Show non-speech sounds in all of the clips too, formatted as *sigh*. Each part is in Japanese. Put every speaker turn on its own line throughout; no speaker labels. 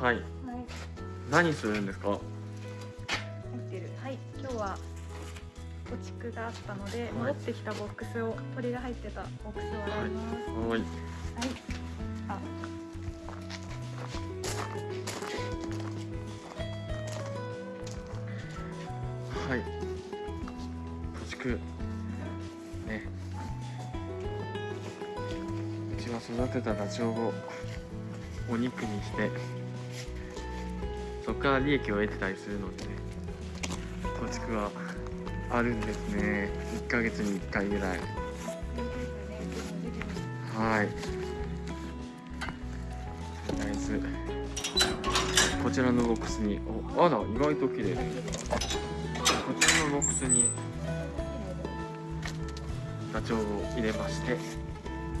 はい。
はい
何するんですか？
入ってる。はい。今日は貯蓄があったので、
い。
戻ってきたボックスを鳥が入ってたボックスを洗います。
はい。
はい、あ
はい貯蓄ね。うちは育てたダチョウをお肉にしてそこから利益を得てたりするのでね貯蓄はあるんですね。1ヶ月に1回ぐらい。はい。とりあえずこちらのボックスにおあら意外と綺麗。こちらのボックスにダチョウを入れまして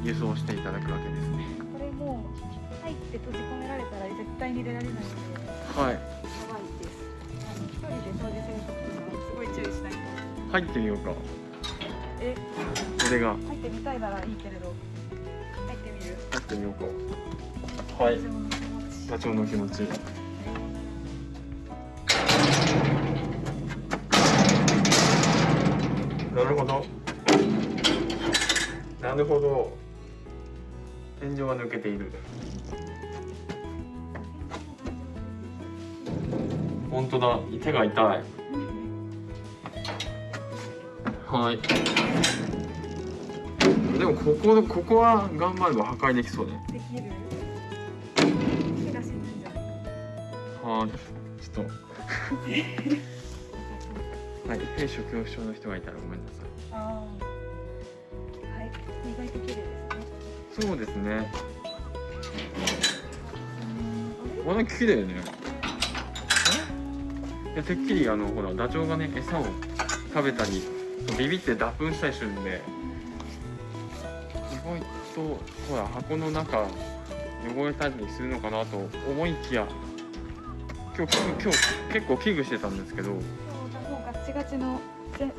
輸送していただくわけですね。
これも入って閉じ込められたら絶対に出られない。ので
はい。
やばいです。あの一人で掃除するときはすごい注意しないと。
入ってみようか
え？
これが。
入ってみたいならいいけれど。入ってみる。
入ってみようか。はい。
自分の気持ち。
なるほど。なるほど。天井が抜けている当だ。手が痛い。はい。でもここここは頑張れば破壊できそうね。
できる。気が死ぬんじゃない
はい。ちょっと。はい兵所恐怖症の人がいたらごめんなさい。
ああはい。意外と綺麗ですね。
そうですね。これ綺麗ねいやてっきりあのほらダチョウがね餌を食べたりビビって脱粉したりするんで意外とほら箱の中汚れたりするのかなと思いきや今日今日結構危惧してたんですけど。
もうガッチガチのぜね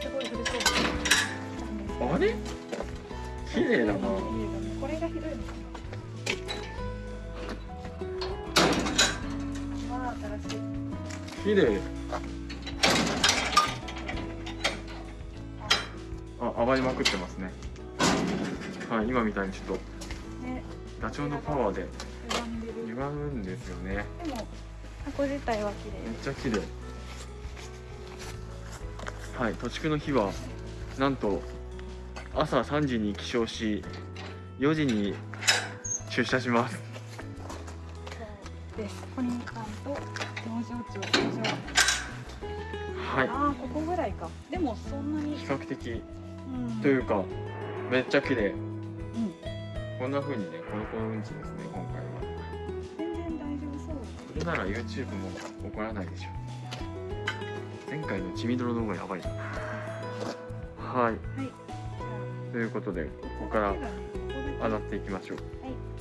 すごい古そう
あれ？綺麗だな。
これがひどいのかな
綺麗。あ暴れまくってますね。はい今みたいにちょっと。
ね。
ダチョウのパワーで。
歪んでる。
歪むんですよね。
でも箱自体は綺
めっ
麗
ちゃ綺麗。はい土地区の日はなんと朝3時に起床し4時に出社します。
です農場長農場
はい。
ああここぐらいか。でもそんなに。
比較的。
うん。
というかめっちゃ綺麗。
うん。
こんな風にねコロコロうんちですね今回は。
全然大丈夫そう。
これなら YouTube も怒らないでしょ。前回の血みどろの方がやばいな。はい。
はい。
ということでここから
あ手が
っていきましょう。
はいい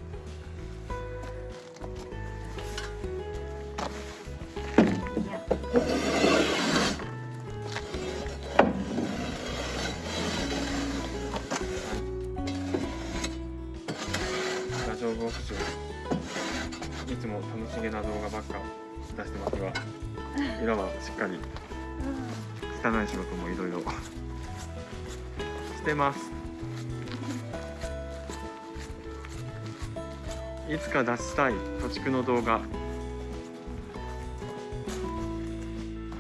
いつか出したい土地区の動画。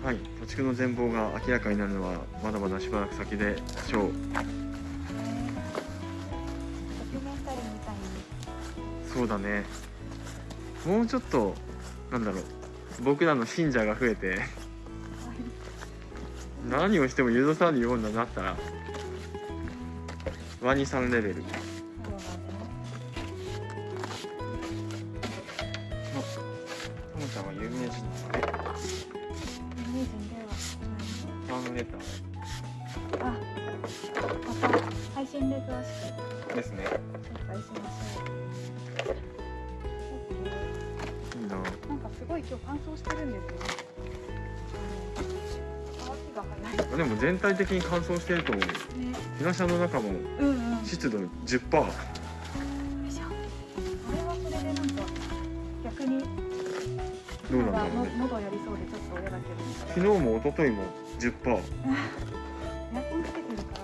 はい土地区の全貌が明らかになるのはまだまだしばらく先でしょう。そうだね。もうちょっとなんだろう。僕らの信者が増えて何をしても許されるようになったらワニさんレベル。的に乾燥してると思う。
ね
日傘の中も
うんうん。よいし
湿度10%
ょ。これはそれでなんか
どうなんだろう
の
ね。
喉やりそうでちょっと嫌だけど
昨日も一昨日も10%
エアコンつけてるから。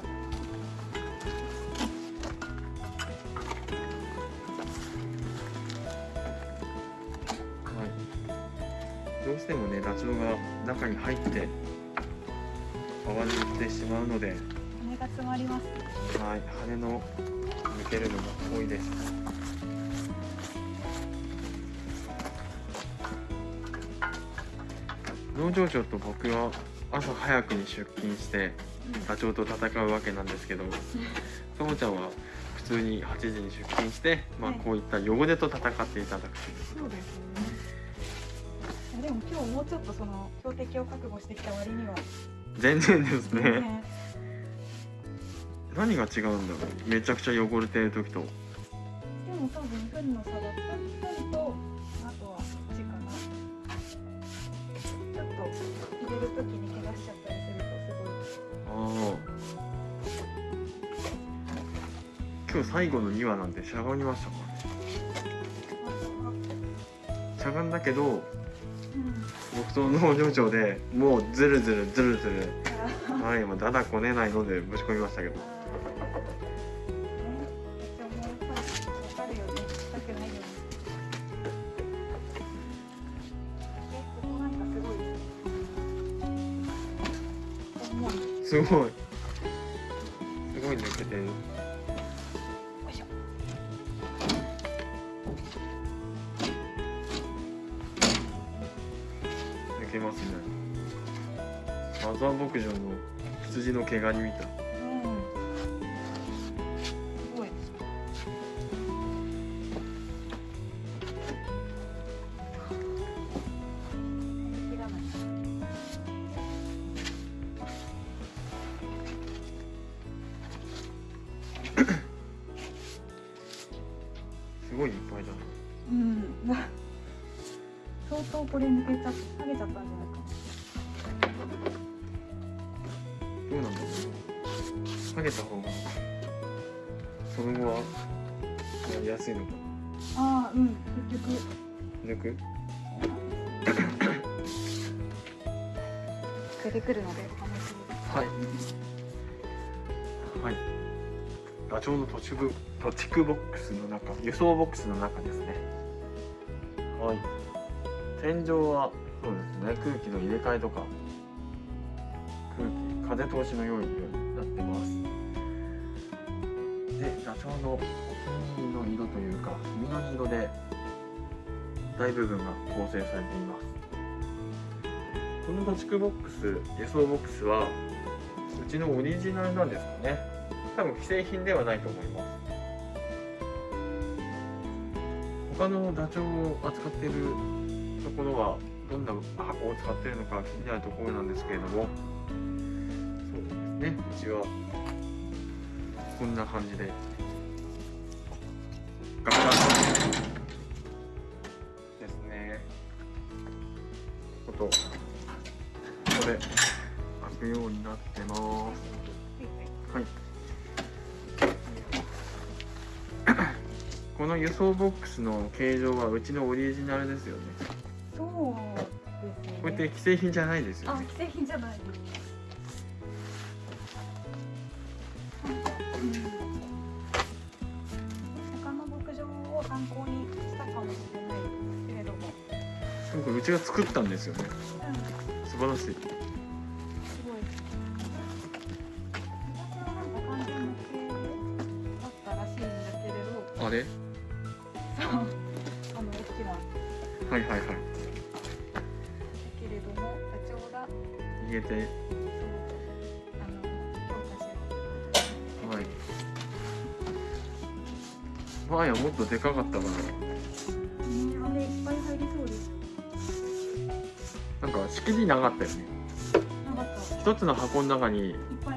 はい、どうしてもねダチョウが中に入って泡に行ってしまうので、はい、
羽が詰まります。
羽の抜けるのが多いです。農場長と僕は朝早くに出勤してダチョウと戦うわけなんですけど *laughs* ともちゃんは普通に8時に出勤して、まあ、
はい。
こういった汚れと戦っていただくという。こ
そうですね。でも今日もうちょっとその標的を覚悟してきた割には
と全然ですね。何が違うんだろう。めちゃくちゃ汚れてる時と。
でも多分糞の差だった糞とあとはこっちかなちょっと入れる時に怪我しちゃったりするとすごい
ああ今日最後の2話なんてしゃがみましたかしゃがんだけど
うん
僕と農場長でもうズルズルズルズルはいもうだだこねないのでぶち込みましたけど。
ーねでもや
毛ガニみたい。
うんすごいい
っぱいだな。
うん。*laughs* 相当これ抜けちゃっ剥げちゃったんじゃない？
やりやすいのか
ああうん結局。
抜く
出てくるのでお試しです
はい。はい。ダチョウの土地部土地区ボックスの中輸送ボックスの中ですね。はい。天井はそうですね。空気の入れ替えとか。空気風通しの良いようになってます。でダチョウのの色というか緑色で大部分が構成されています。この土地区ボックス輸送ボックスはうちのオリジナルなんですかね。多分既製品ではないと思います。他のダチョウを扱っているところはどんな箱を使っているのか気になるところなんですけれども。そうですね。うちはこんな感じで。とここで開くようになってますはい。この輸送ボックスの形状はうちのオリジナルですよね。
そうですね
こうやって既製品じゃないですよね。
あ既製品じゃないうん
ちが作ったんですよね。
うん、す
素晴らしい。
ごいなんか完全無形だったらしいんだけれど
あれ？
あの大きなだ
はいはいはい。
けれどもダチョウが
逃げて、
そうあの強化しよう
はい。前はもっとでかかったから、
っ
たよね。一つの箱の中に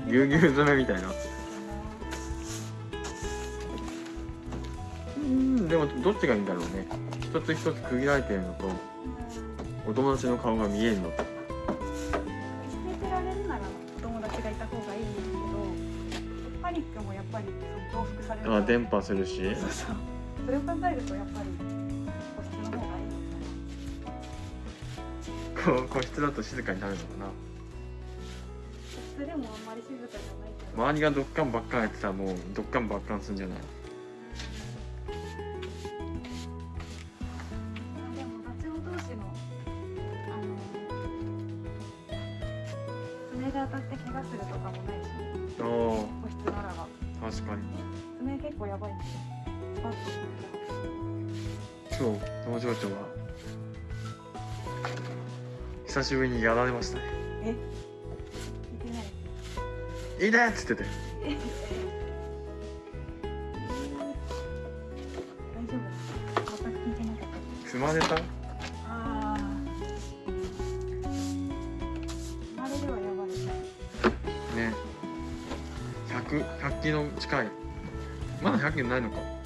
ぎゅうぎゅう詰めみたいな。うん、でもどっちがいいんだろうね。一つ一つ区切られてるのと、お友達の顔が見えるのと。
捨ててられるならお友達がいた方がいいんですけどパニックもやっぱり増幅される
あ、電波するし。
そうそうそれを考えるとやっぱり個室
だと静かになるのかな。
それでもあんまり静かじゃないけど。
周りがドッカンばっかんやってたらもうドッカンばっかんするんじゃない久しぶりにやられましたね。
え？いい「
いいね!」っつってて。踏まれた
ああ生まれるはやばい
ね100 100キロ近いまだ100キロないのか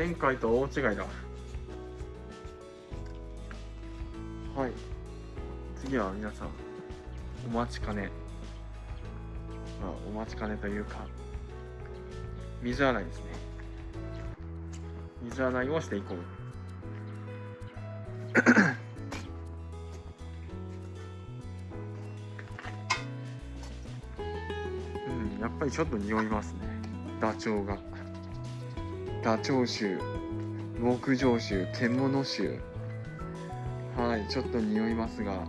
前回と大違いだ。はい。次は皆さんお待ちかね。まあお待ちかねというか水洗いですね。水洗いをしていこう。*coughs* うんやっぱりちょっと匂いますね。ダチョウが。ダチョウ臭木上臭獣臭はいちょっと匂いますが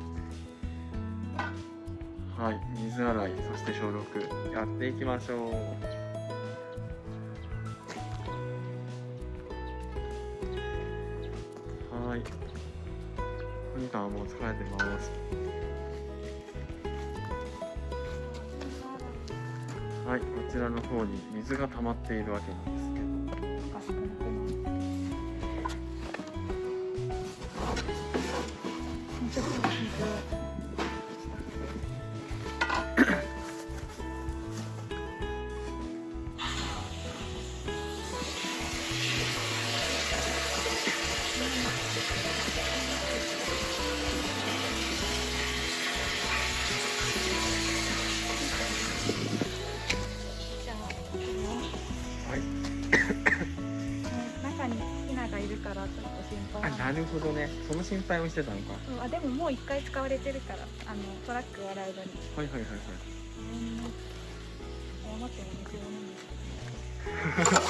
はい水洗いそして消毒やっていきましょうはいお兄さんはもう疲れてますはいこちらの方に水が溜まっているわけなんですけど
お
ほどね。その心配をしてたのか。
そうあでももう一回使われてるからあのトラックを洗うのに。
はいはいはいはい。
うん。謝っても水を飲んで *laughs*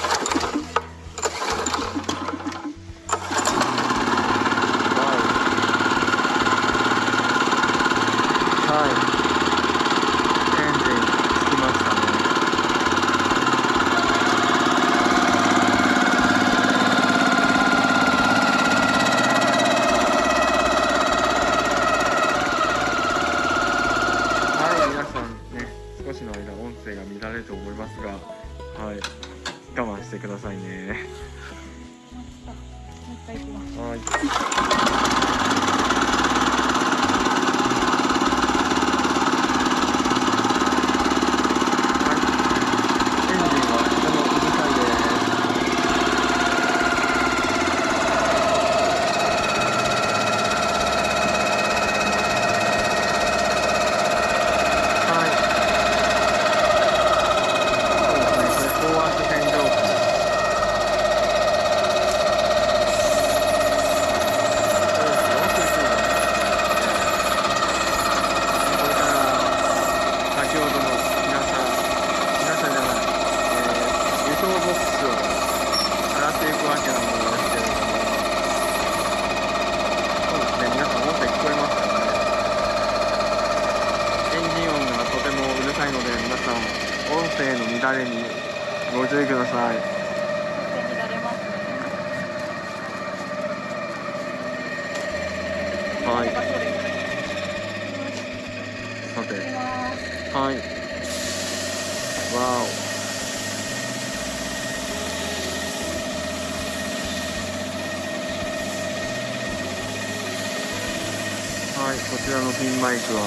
おはいこちらのピンマイクは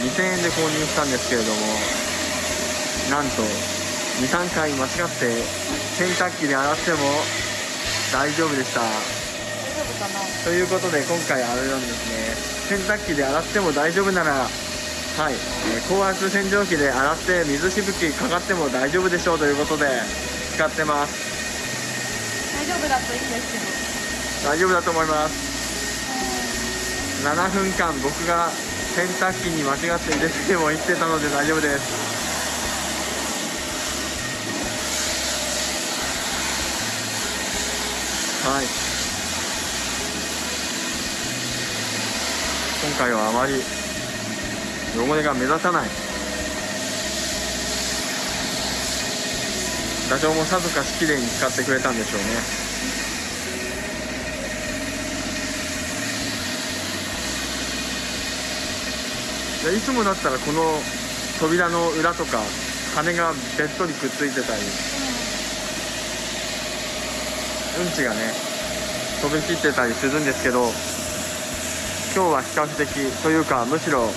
2000円で購入したんですけれどもなんと23回間違って洗濯機で洗っても大丈夫でした。ということで今回あれなんですね。洗濯機で洗っても大丈夫ならはい、えー高圧洗浄機で洗って水しぶきかかっても大丈夫でしょう。ということで使ってます。
大丈夫だといいんですけど。
大丈夫だと思います。7分間僕が洗濯機に間違って入れても言ってたので大丈夫です。はい。今回はあまり汚れが目立たない。ダチョウもさぞかし綺麗に使ってくれたんでしょうね。いつもだったらこの扉の裏とか羽がべっとりくっついてたり。うんちがね飛び散ってたりするんですけど今日は比較的というかむしろ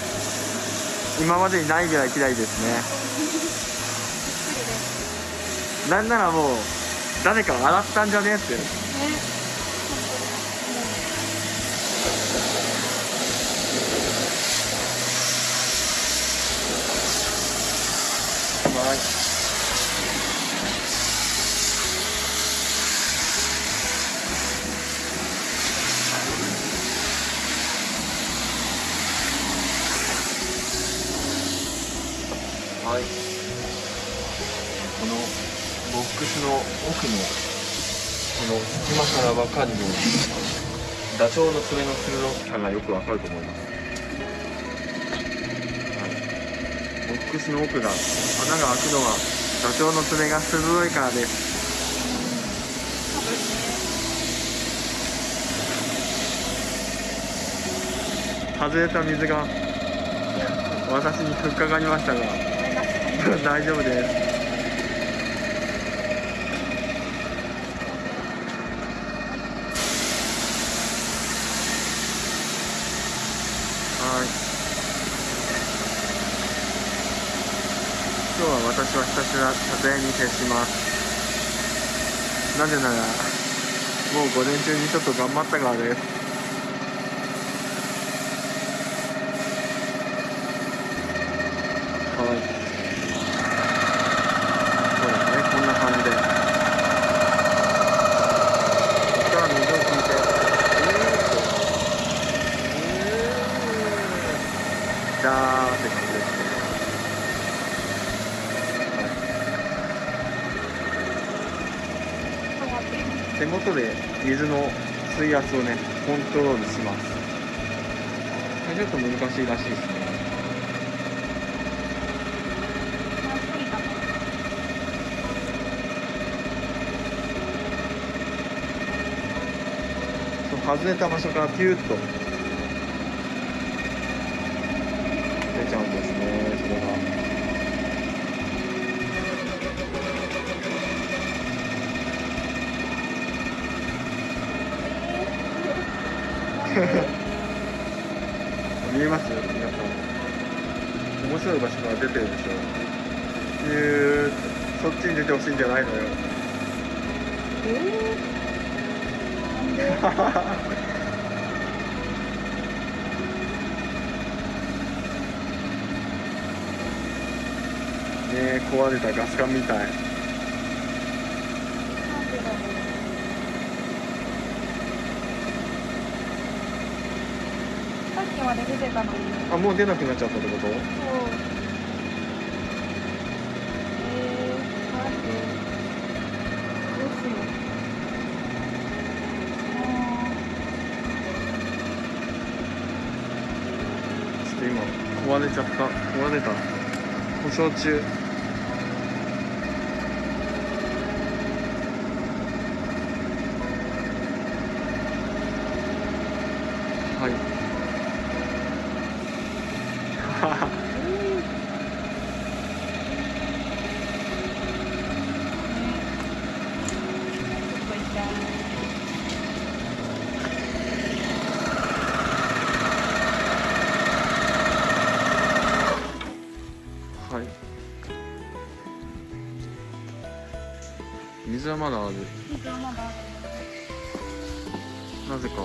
今までにないぐらい綺麗ですね。*laughs* なんならもう誰か洗ったんじゃねって
ね
はいはいこのボックスの奥のこの今からわかるようにダチョウの爪の鋭さがよくわかると思います、はい、ボックスの奥が穴が開くのはダチョウの爪が鋭いからです。外れた水が私にふっかかりましたが *laughs* 大丈夫ですはい今日はひたすら撮影に徹します。なぜならもう午前中にちょっと頑張ったからですはいそうですねこんな感じでここから水を引いてうーっとうーダーって感じですね
ちょっと待って
手元で水の水圧をねコントロールしますこれちょっと難しいらしいですね。そう外れた場所からピューッと出ちゃうんですねそれが見えます皆さん面白い場所から出てるでしょ。ピューそっちに出てほしいんじゃないのよ。
えー、
ねえ壊れたガス管みたい。
さっきまで出てたのに。
あもう出なくなっちゃったってこと
そうえー、なんでどうしようあ
ちょっと今壊れちゃった。壊れた。故障中。はまだある。
水はまだある
なぜか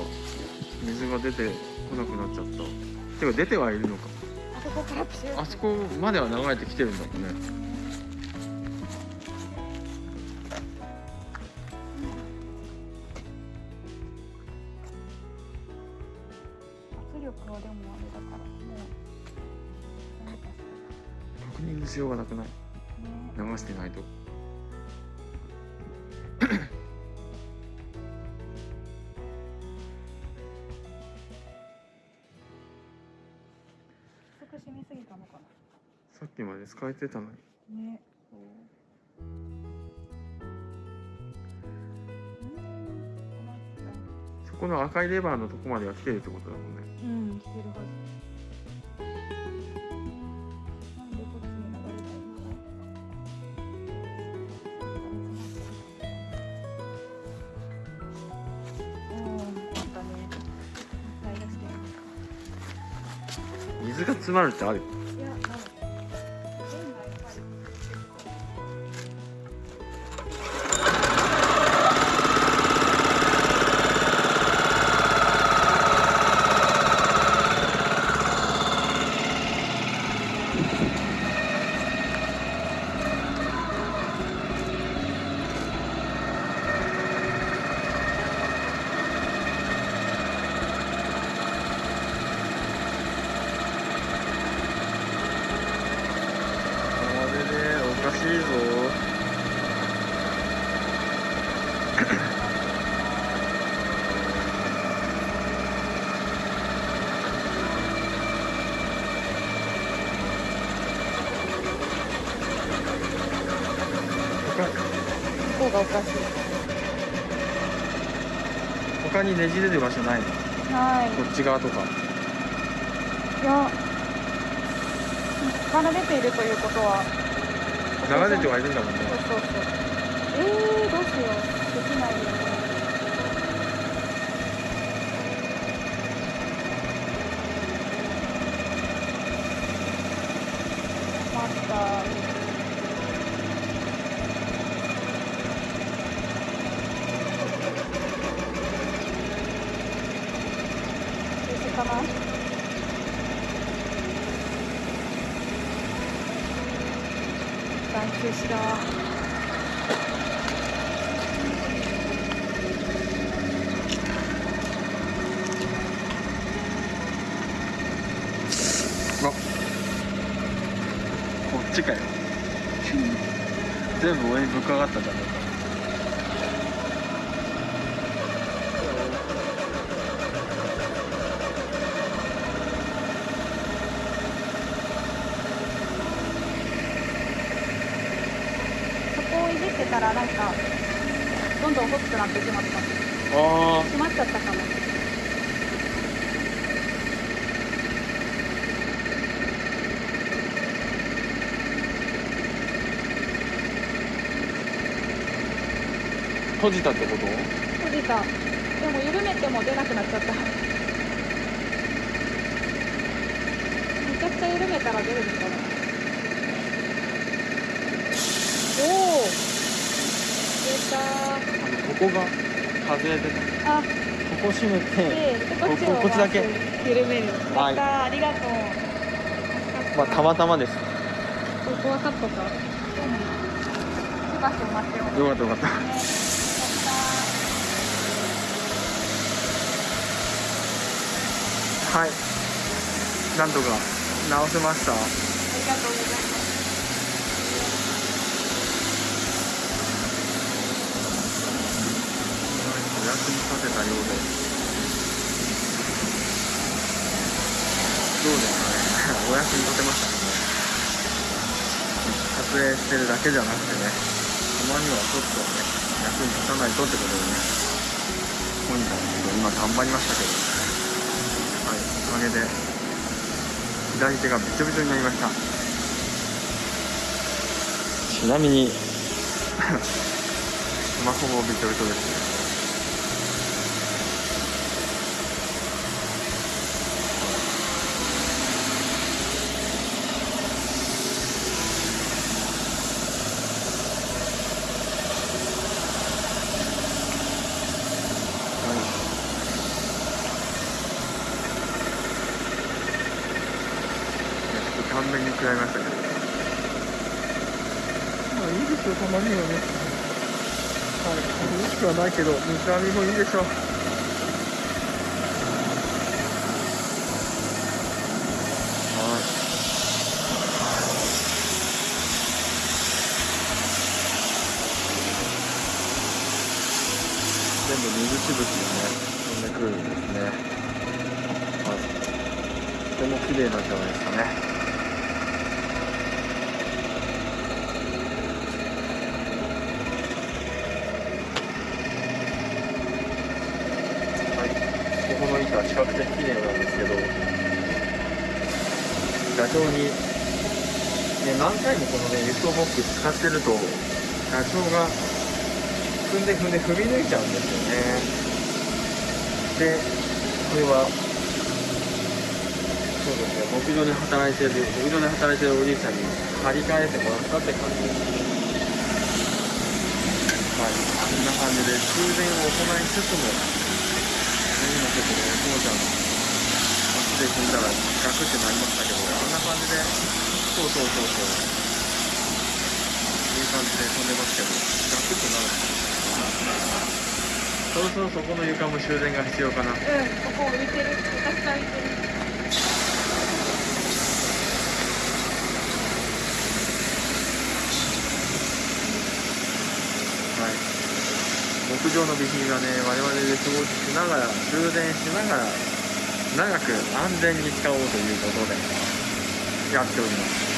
水が出てこなくなっちゃった。てか出てはいるのか。
あそこからプシュー
あそこまでは流れてきてるんだもんね。
圧力はでもあれだからもう。
確認しようがなくない？
ね。
流してないと
薄く染みすぎたのか
さっきまで使えてたのに。
なね
そこの赤いレバーのとこまでは来てるってことだもんね
たうん。来てるはず
が詰まるってある
いや、ない。線がやっぱり
これでおかしいぞ他
ここがおかしい。
他にねじれる場所ないの
はい。
こっち側とか
いや。から出ているということは。
流れてはいるんだもんね
そうそうそう。えー、どうしよう。できないよね。また。水かな一旦休止だわ
あこっちかよ全部上にぶっかかったじゃん
こをいじってたらなんかどんどん細くなってしまった
あ
閉まっちゃったかも
ー閉じたってこと？
閉じた。でも緩めても出なくなっちゃった。めちゃくちゃ緩めたら出るのかな。おお出た。
ここが外れてた
あ。
ここ閉めて
でこっちを
ここっちだけ。
緩める。や
はい
ありがとう。
まあたまたまです。
ここはカットか。
よかったよかったはい。なんとか直せました。
ありがとうございます。
お役に立てたようでどうですかねお役に立てました。かね撮影してるだけじゃなくてねたまにはちょっとね役に立たないとってことでね本日は今頑張りましたけど。はいおかげで左手がびちょびちょになりました。ちなみに *laughs* スマホもびちょびちょですね完全に食らいましたけどまあいいですよたまにはねはないけど水浴びもいいでしょうはい全部水しぶきがね飛んでくるんですねはいとても綺麗なんじゃないですかねはいここの板は比較的綺麗なんですけど画像に、ね、何回もこのね輸送ボックス使ってると画像が踏んで踏んで踏み抜いちゃうんですよね。でこれはそうですね牧場で働いてる牧場で働いてるおじいちゃんに張り替えてもらったって感じ。ですはい。こんな感じで修繕を行いつつも今ちょっとねこうちゃん足で踏んだらガクってなりましたけど。な感じで。そうそうそうそう。いい感じで飛んでますけど。ガクってなるそろそろそこの床も修繕が必要かな。
うん。ここ浮いてるたくさん浮いてる
はい。牧場の備品がね我々で掃除しながら充電しながら長く安全に使おうということでやっております。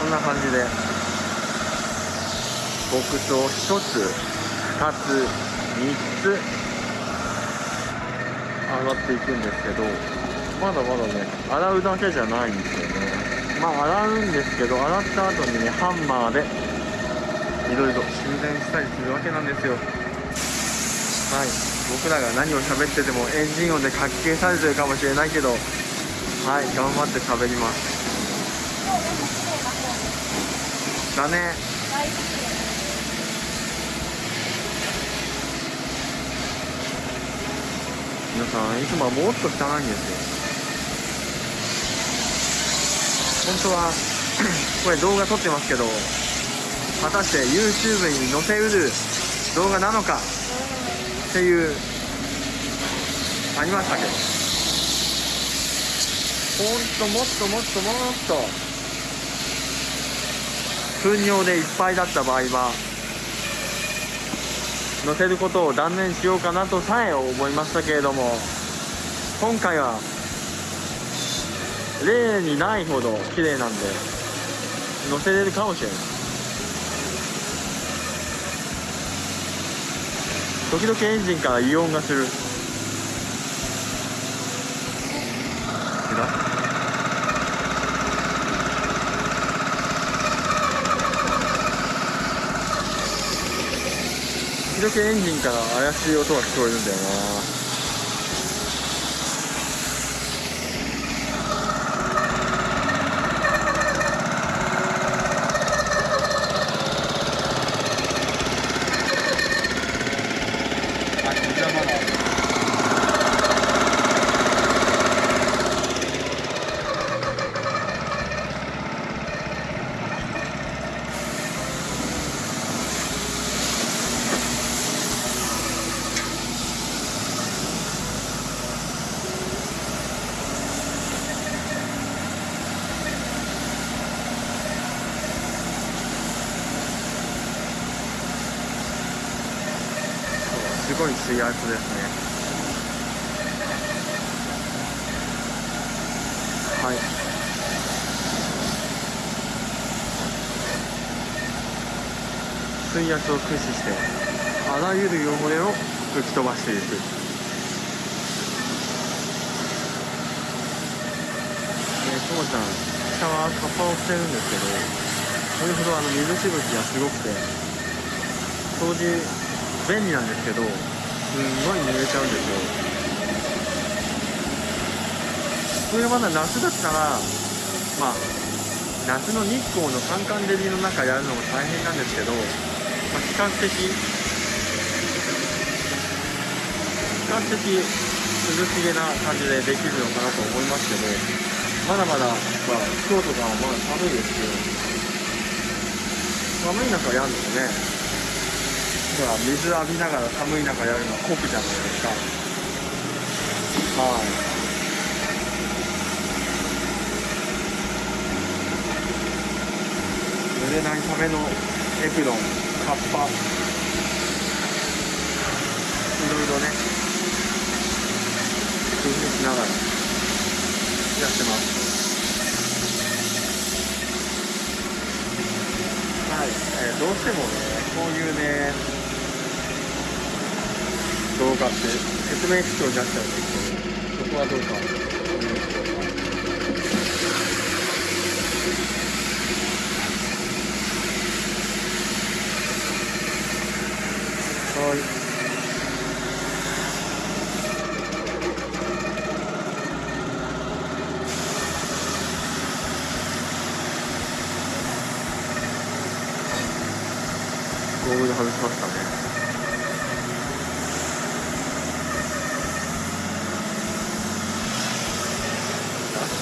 こんな感じで牧草1つ2つ3つ上がっていくんですけどまだまだね洗うだけじゃないんですよね。まあ洗うんですけど洗った後にねハンマーでいろいろ修繕したりするわけなんですよ。はい。僕らが何を喋っててもエンジン音でかき消されてるかもしれないけどはい頑張って喋ります。だね。皆さんいつもはもっと汚いんですよ。本当は *clears throat* これ動画撮ってますけど果たして YouTube に載せうる動画なのかっていうありましたけど。ほんともっともっともっと糞尿でいっぱいだった場合は載せることを断念しようかなとさえ思いましたけれども今回は例にないほど綺麗なんで載せれるかもしれない。時々エンジンから異音がする。違う時々エンジンから怪しい音が聞こえるんだよなあじゃあまだすごい水圧ですねはい水圧を駆使してあらゆる汚れを吹き飛ばしていく。ねともちゃん下はカッパを着てるんですけどそれほどあの水しぶきがすごくて掃除便利なんですけどすんごい濡れちゃうんですよ。これまだ夏だったらまあ夏の日光のカンカン照りの中やるのも大変なんですけど、まあ、比較的比較的涼しげな感じでできるのかなと思いますけどまだまだ、まあ、京都がまだ寒いですけど寒い中やるのねほら水浴びながら寒い中やるのは酷じゃないですかはい濡れないためのエプロンカッパいろいろね。工夫しながらやってます。はい、えーどうしてもねこういうね動画って説明口調になっちゃうん。ですけどそこはどうかお願いしますはいゴーグル外しましたね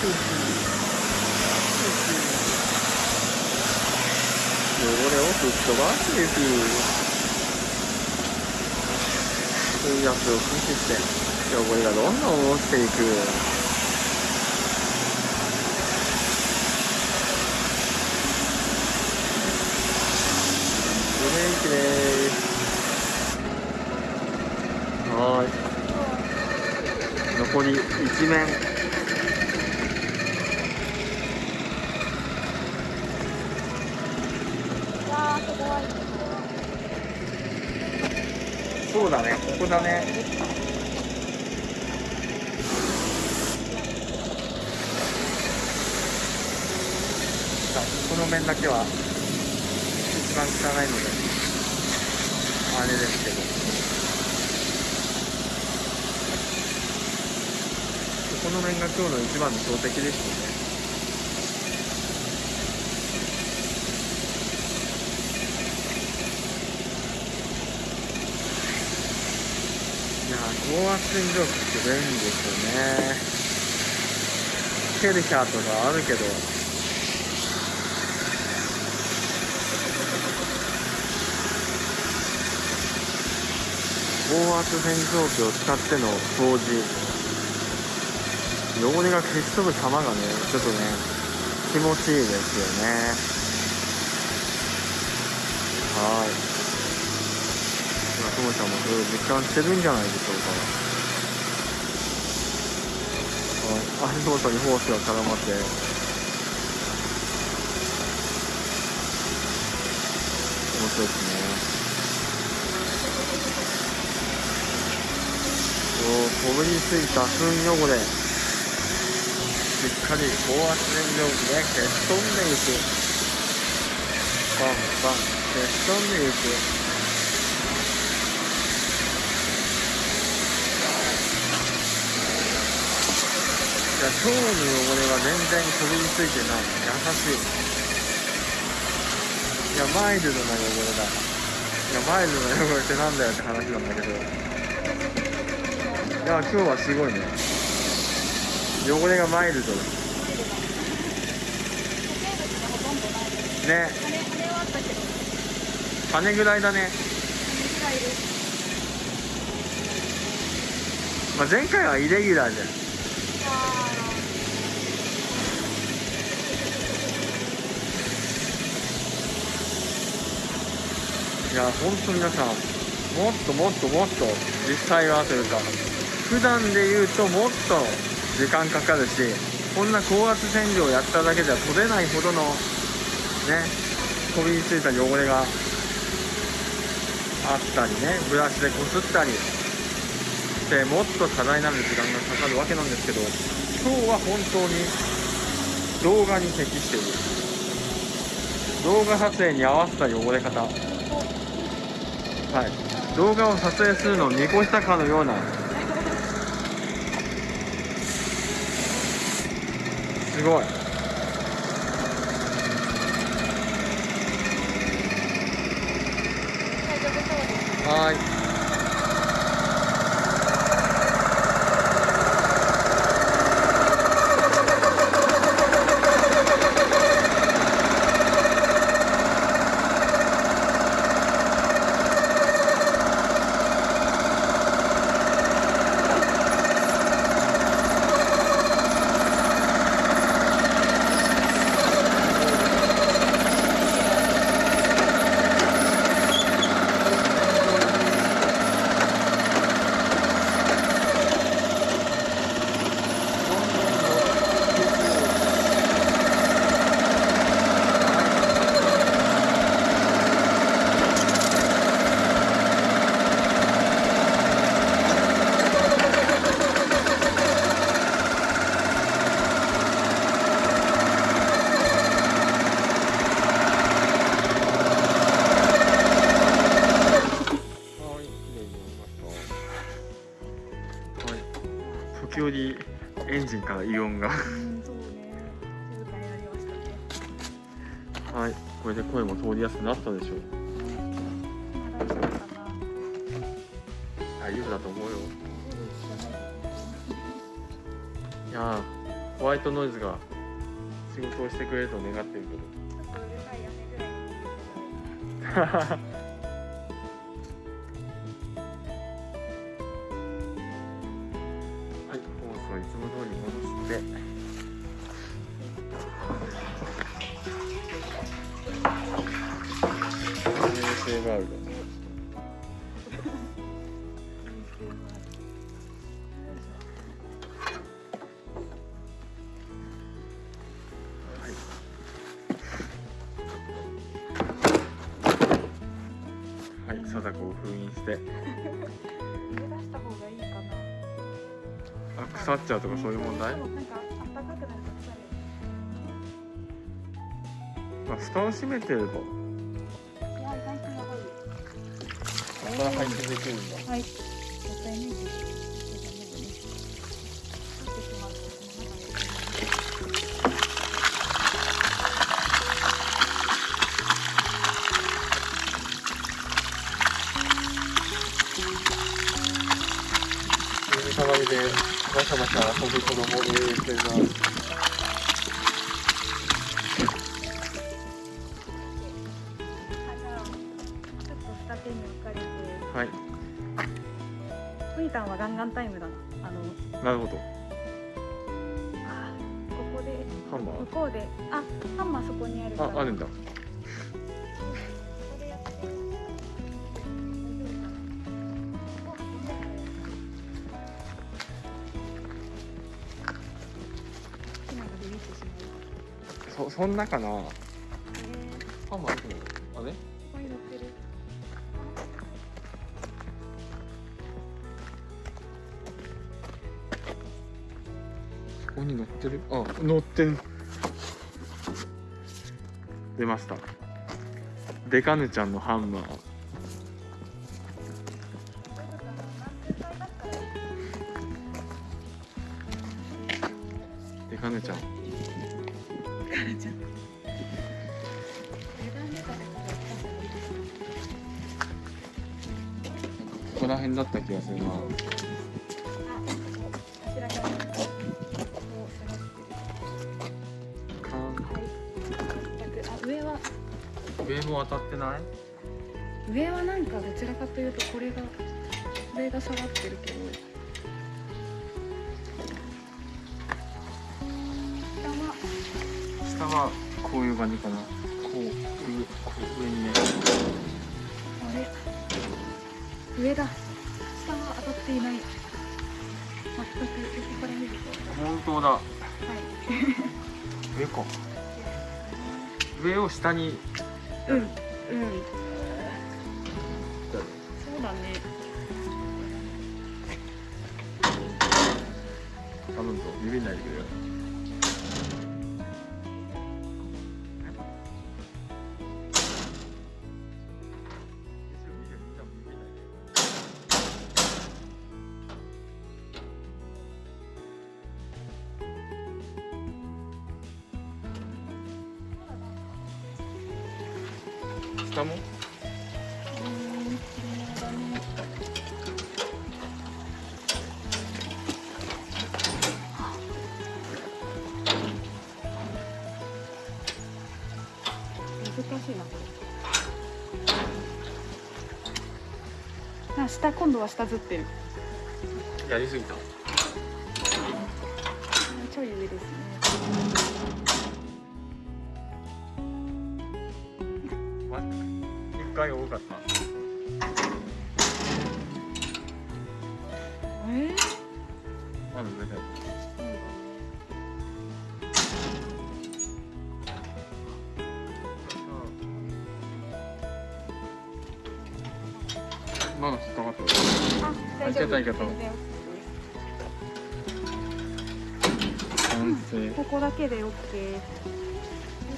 汚れを吹っ飛ばすです水圧を駆使して汚れがどんどん落ちていく。ブレーキです。はーい。残り1面
わーすごい
そうだね。ここだねさあこの面だけは一番汚いのであれですけど。この面が今日の一番の標的ですねいやー高圧洗浄機って便利ですよね。ケルヒャーとかあるけど。高圧洗浄機を使っての掃除。汚れが消し飛ぶ様がねちょっとね気持ちいいですよね。はい。今ともちゃんもそれを実感してるんじゃない。でしょうかはい。足元にホースが絡まって面白い。ですねこうこびりつい。た糞汚れしっかり高圧洗浄機で消し飛んでい。くバンバン消し飛んでい。くいや今日の汚れは全然こびりついてない。優しい。いやマイルドな汚れだ。いやマイルドな汚れってなんだよって話なんだけど。いや今日はすごいね。汚れがマイルド。だね。
羽
ぐらいだね、まあ、前回はイレギュラーじゃんいや本当皆さんもっともっともっと実際はというか普段で言うともっと時間かかるしこんな高圧洗浄をやっただけじゃ取れないほどのねこびりついた汚れがあったりねブラシでこすったりしてもっと多大なる時間がかかるわけなんですけど今日は本当に動画に適している。動画撮影に合わせた汚れ方。はい、動画を撮影するのを見越したかのような。すごい。はーいはい、綺麗になりました。はい、時折エンジンから異音が。はい、これで声も通りやすくなったでしょう。
大丈夫
だと思うよ。いやー、ホワイトノイズが仕事をしてくれると願ってるけど。
ちょっ *laughs*
り戻して。セーブアウト。腐っちゃうとかそういう問題？まあ、蓋を閉めてると。
いや意外とやば
ここから配信できるんだ。
はい向こうであハンマーそこにあるか
ー。
ら
あ、あるんだ。そ、そんなかな。
えー
ハンマーあるの。あれ？
ここに乗ってる
ここに乗ってる？あ、乗ってる。出ました。デカヌちゃんのハンマー。デカヌちゃん。ここら辺だった気がするな。
上
も当たってない？
上はなんかどちらかというとこれがこれが下がってるけど。下は
下はこういう感じかな。こう、上、こう上にね。
あれ上だ。下は当たっていない。全く横から見ると。
本当だ。
はい。
上か。上を下に。
うん。難しいな。これな下今度は下ずってる。
やりすぎた。
ちょい上ですね。
ま一回多かったい完成
ここだけで OK という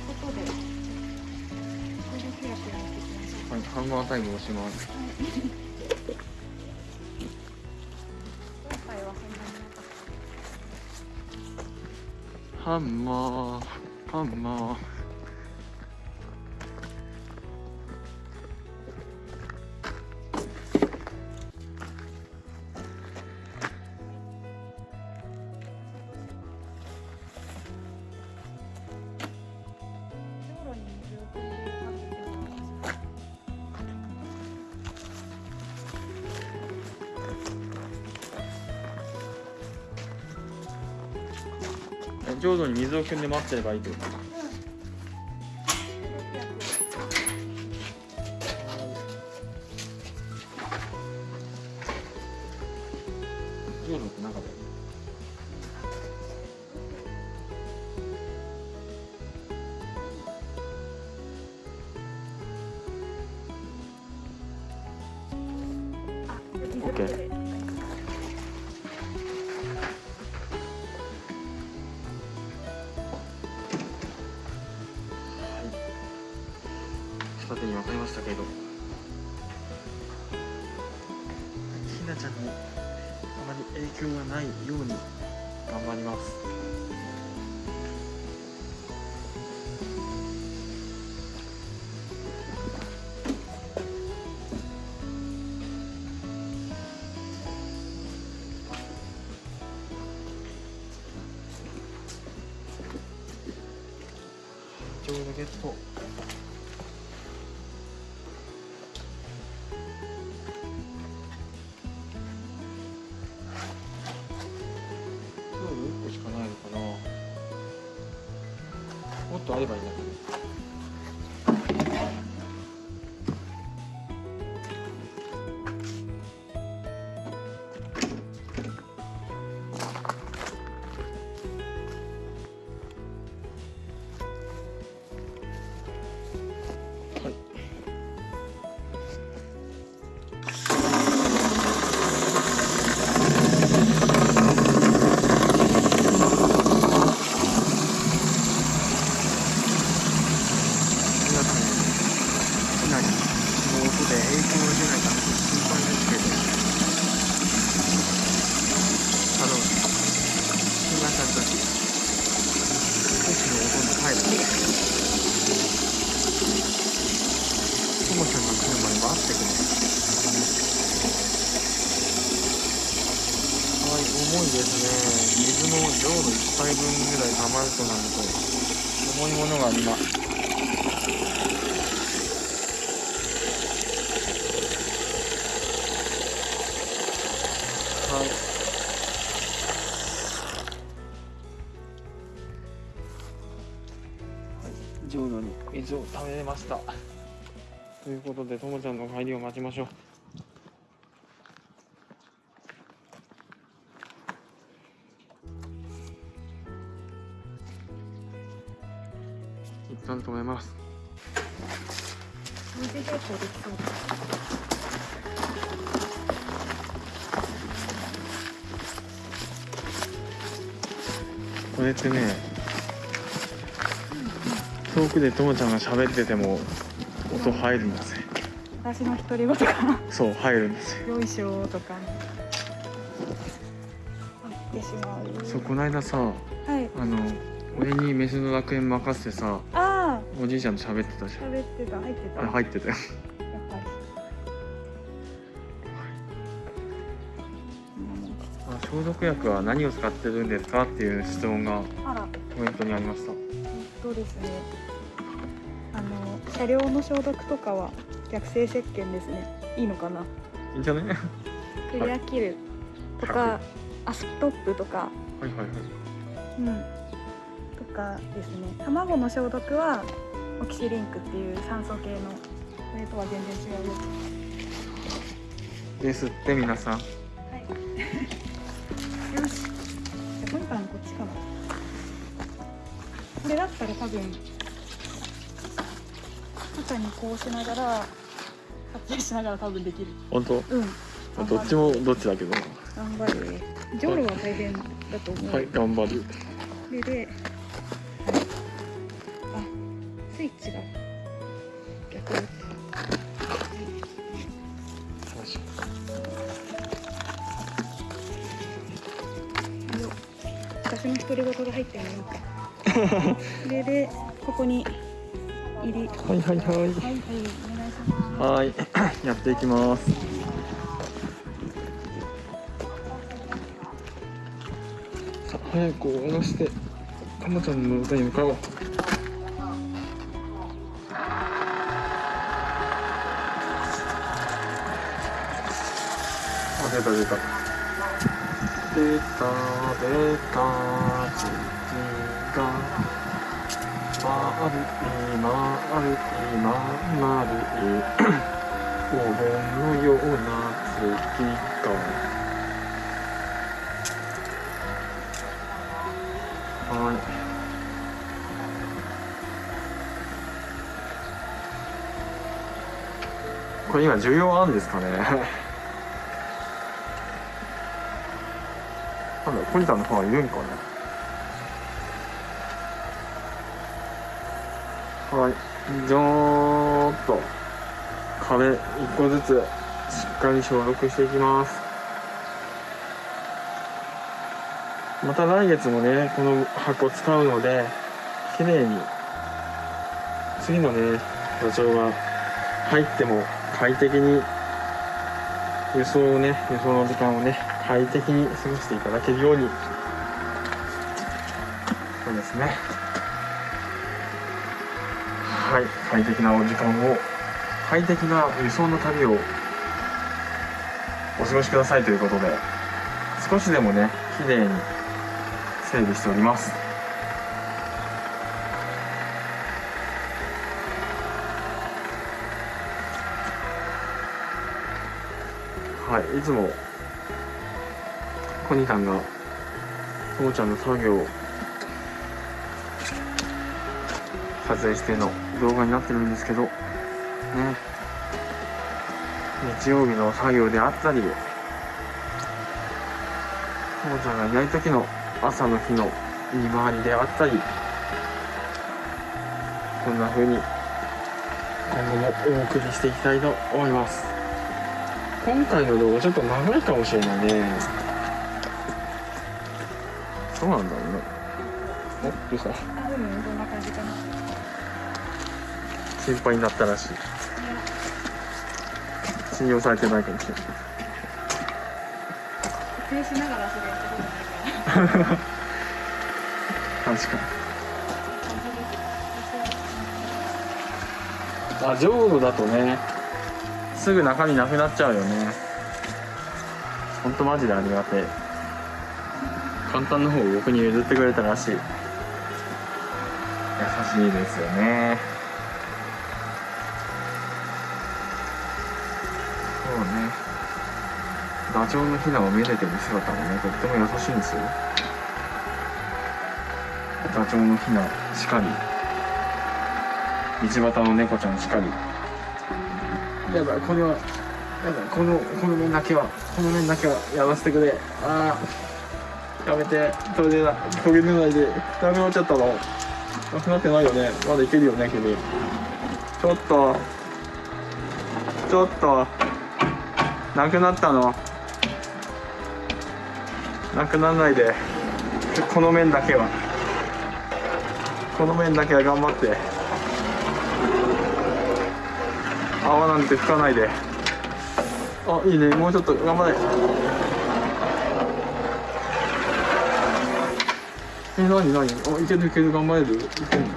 ことで。これだけやってみてきましょう
はいハンマータイムをします。
今回はそんなになかっ
ハンマー。ハンマー浄土に水を汲んで待ってればいいってこと？浄土って中だよね
あ水
OK
だ
ちょうどゲット今日1個しかないのかな。もっとあればいいんですね。水も浄土1杯分ぐらい溜まるとなると重いものが今。はい。はい。浄土に水を溜めました。ということでともちゃんの帰りを待ちましょう。ます。
水平行できそう
これってね遠くでともちゃんが喋ってても音入るんですね
私の独り言が。
そう入るんですよ
よいしょとか。言ってしまう。
そうこの間さ
はい。
あの俺に飯の楽園任せてさおじいちゃんと喋ってたじゃん。
喋ってた。入ってた。
あ入ってたよ。
やっぱり。
あ消毒薬は何を使ってるんですかっていう質問が
あら。
コメントにありました。
えっとですね。あの車両の消毒とかは逆性石鹸ですね。いいのかな？い
いんじゃない？はい
クリアキルとか、アストップとか。
はいはい。
うんとかですね卵の消毒はオキシリンクっていう酸素系のそれとは全然違うやつ
ですって皆さん
はい。よし。じゃあポニタンこっちかな。これだったら多分肩にこうしながら撮影しながら多分できる。
本当？
うん。
どっちもどっちだけど
頑張るね。ジョーロは大変だと思う。
はい頑張る
それで、ここに入り。
はいはいはい。
はい。
やっていきます。さあ早く下ろしてたまちゃんの歌に向かおう。あ出た出た。出た出た丸い丸い丸いお盆のような月がはいこれ今需要あるんですかねなんだポニタンの方はいるんかねはいちょっと壁一個ずつしっかり消毒していきます。また来月もねこの箱使うので綺麗に次のねダチョウが入っても快適に輸送をね輸送の時間をね快適に過ごしていただけるように。そうですね。はい快適なお時間を快適な輸送の旅をお過ごしくださいということで少しでもね綺麗に整備しております。はいいつもコニタンが父ちゃんの作業を撮影しての動画になってるんですけどね。日曜日の作業であったり父ちゃんがいない時の朝の日の見回りであったりこんな風に今後もお送りしていきたいと思います。今回の動画ちょっと長いかもしれないね。そうなんだろうね。おどうした？心配になったらしい。信用されてないかもしれない。
撮影しながらそれやったことないから。
確かに。あジョーロだとね。すぐ中身なくなっちゃうよね。ほんとマジでありがてえ。簡単な方を僕に譲ってくれたらしい。優しいですよねそうねダチョウのヒナをめでてる姿もねとっても優しいんですよ。ダチョウのヒナしかり。道端の猫ちゃんしかり。やばいこれはやばいこのこの面だけはこの面だけはやらせてくれ。ああやめて。途切れない途切れないで。ダメ落ちちゃったの。なくなってないよね。まだいけるよね君。ちょっと。ちょっと。なくなったの。なくならないで。この面だけは。この面だけは頑張って。泡なんて拭かないで。あいいね。もうちょっと頑張れ。えなになに？あいけるいける頑張れる？いけるの？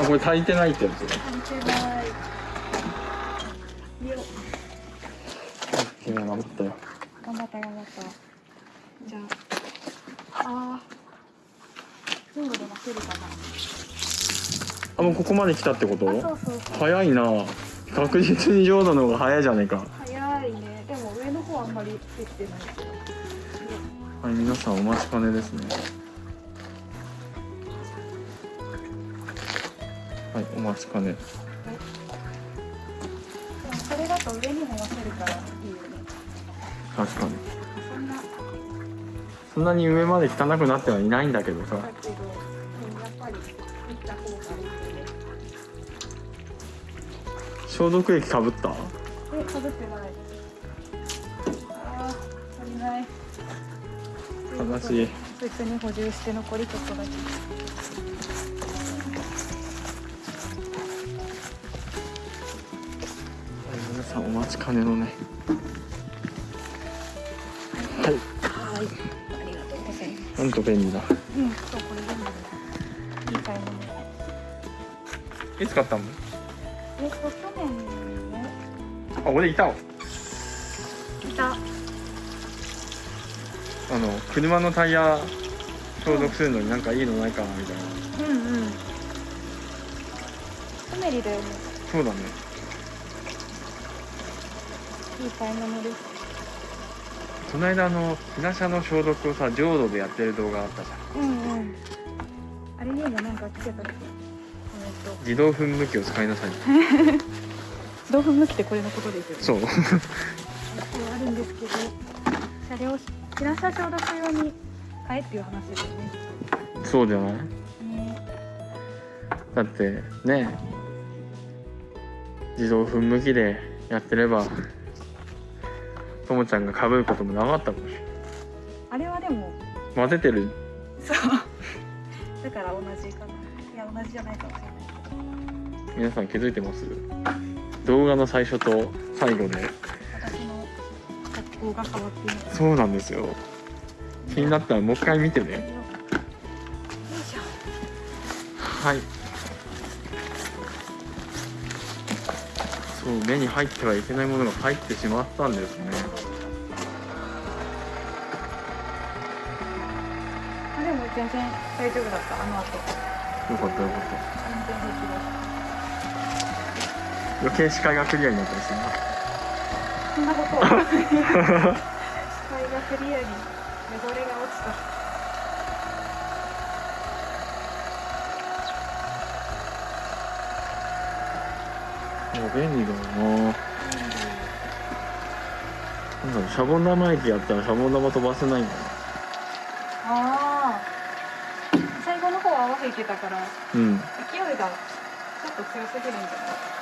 あこれ足りてないってやつ。ここまで来たってこと？
あそうそう
早いな。確実に浄土の方が早いじゃねえか。
早いね。でも上の方あんまりできてない。けど
はい皆さんお待ちかねですね。はいお待ちかね。
それだと上にも乗せるからい。いよね
確かに。
そんな
に上まで汚くなってはいないんだけどさ消毒液かぶった？
えかぶってない。あー足りない。
悲しい。
別に補充して残りちょっとだけ。
皆さんお待ちかねのね。はい。
はい。ありがとうございます。
なんと便利だ。
うんそうこれ全部いい買い物。
いつ買ったの？あ俺いたわ。
いた。
あの車のタイヤ消毒するのになんかいいのないかなみたいな。
うんうん。コメリだよね。
そうだね。
いい買い物です
この間あの日車の消毒をさ浄土でやってる動画あったじゃん。
うんうん。あれにもなんかつけたっけコメント
自動噴霧器を使いなさい。
自 *laughs* 動噴霧器ってこれのことですよね。
そう
あるんですけど車両避難車消毒用に買えっていう話ですよね。
そうじゃない？
ね。
だってね。自動噴霧器でやってればともちゃんがかぶることもなかったかもしれない。
あれはでも
混ぜてる。
そう。だから同じかな。いや同じじゃないかもしれない。
皆さん気づいてます？動画の最初と最後で。
私の格好が変わっている
そうなんですよ。気になったらもう一回見てね。
よい
はい。そう目に入ってはいけないものが入ってしまったんですね。
あでも全然大丈夫だった。あの後。
よかったよかった余計視界がクリアになったりするな。
そんなことは。視界がクリアに汚れが落ちた。
もう便利だよな。なんだろうシャボン玉液やったらシャボン玉飛ばせないんだな。
ああ最後の方は合わせいけたから。
うん。
勢いがちょっと強すぎるんじゃない？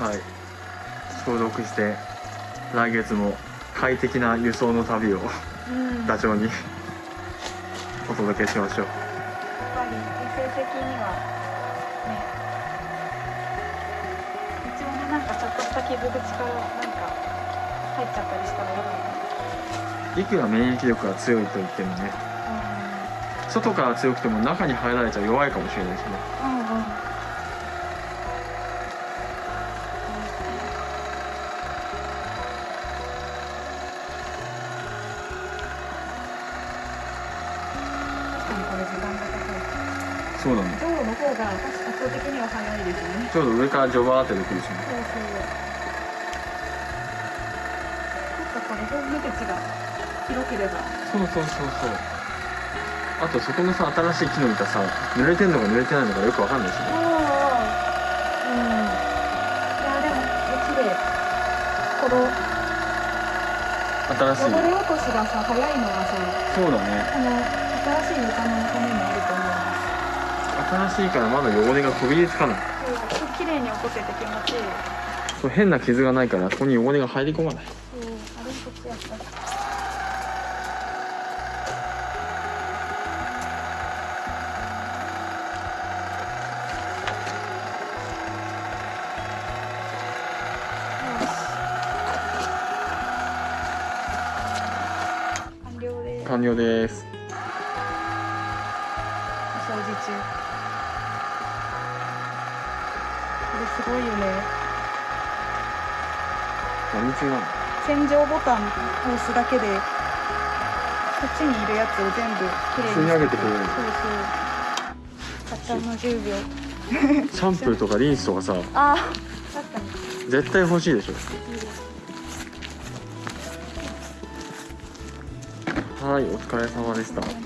はい。消毒して来月も快適な輸送の旅を
うん。
ダチョウにお届けしましょう。
やっぱり衛生的にはね。一応ねなんかちょっとした傷口からなんか入っちゃったりしたらやばいね。
いくら免疫力が強いと言ってもね。外から強くても中に入られちゃ弱いかもしれないしね。
うん
そうだね。
象の方が圧倒的には早いですね。
ちょうど上からジョバーってできるしね。
そうそうちょっとこれ表面口が広ければ。
そうそうそう。そうあとそこのさ新しい木の板さ濡れてんのか濡れてないのかよくわかんないしね。
うん。いやでも綺麗。この
新しい。
汚れ落としがさ早いのはさ
そうだね。
この新しい床のためにある
新しいからまだ汚れがこびりつかない。
そう綺麗に落とせて気持ちいい。
そう変な傷がないからここに汚れが入り込まない
押すだけでこっちにいるやつを全部きれいに
吸い上げてくれる。
そうそう。たったの10秒
シャンプーとかリンスとかさ。
あー確かに。
絶対欲しいでしょ。はいお疲れ様でした。
お疲れ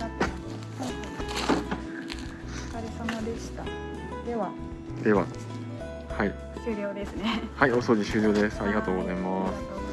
様でした。では。
では。はい。
終了ですね。
はいお掃除終了です。
ありがとうございます